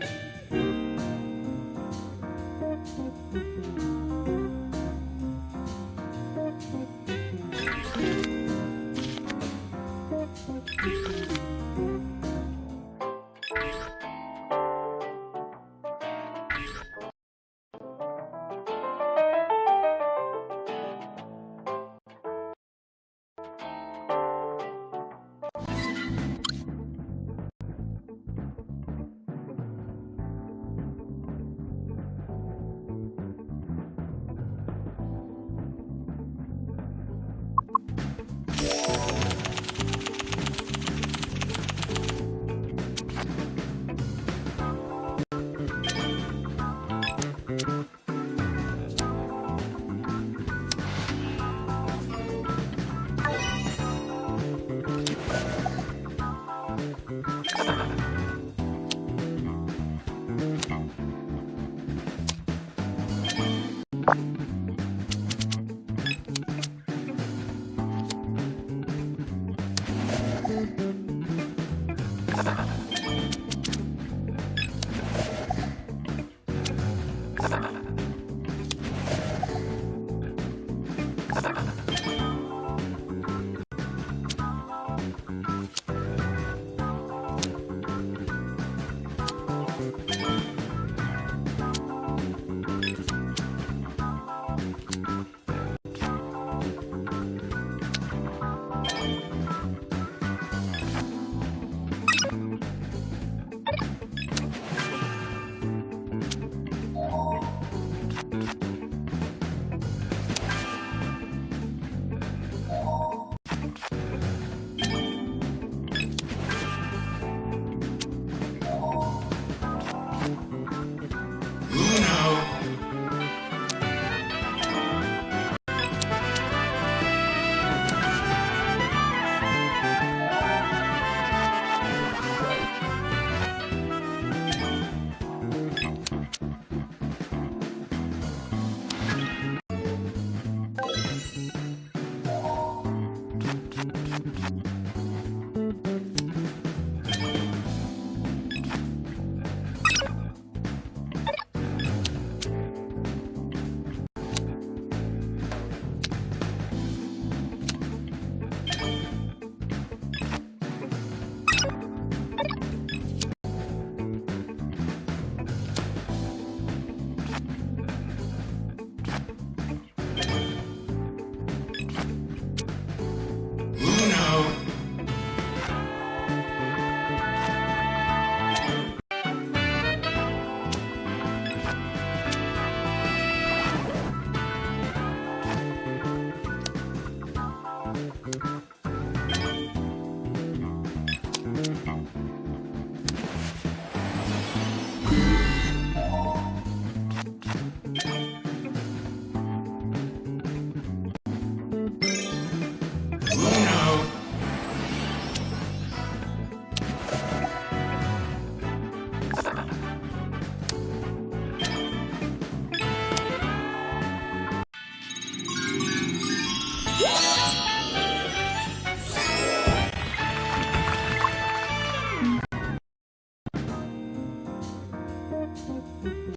Thank you. ん?